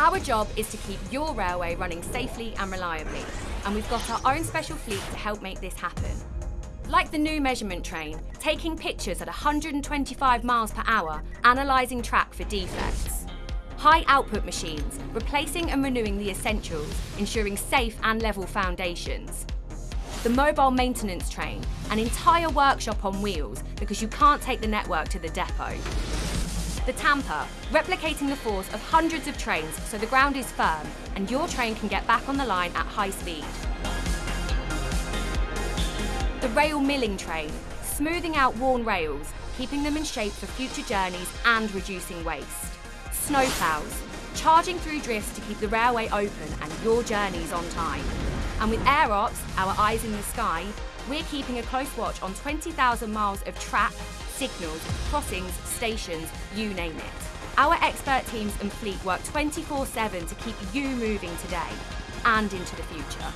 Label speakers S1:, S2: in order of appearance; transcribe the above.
S1: Our job is to keep your railway running safely and reliably, and we've got our own special fleet to help make this happen. Like the new measurement train, taking pictures at 125 miles per hour, analysing track for defects. High output machines, replacing and renewing the essentials, ensuring safe and level foundations. The mobile maintenance train, an entire workshop on wheels because you can't take the network to the depot. The Tamper, replicating the force of hundreds of trains so the ground is firm and your train can get back on the line at high speed. The Rail Milling Train, smoothing out worn rails, keeping them in shape for future journeys and reducing waste. Snowplows, charging through drifts to keep the railway open and your journeys on time. And with Air Ops, our eyes in the sky, we're keeping a close watch on 20,000 miles of track, signals, crossings, stations, you name it. Our expert teams and fleet work 24-7 to keep you moving today and into the future.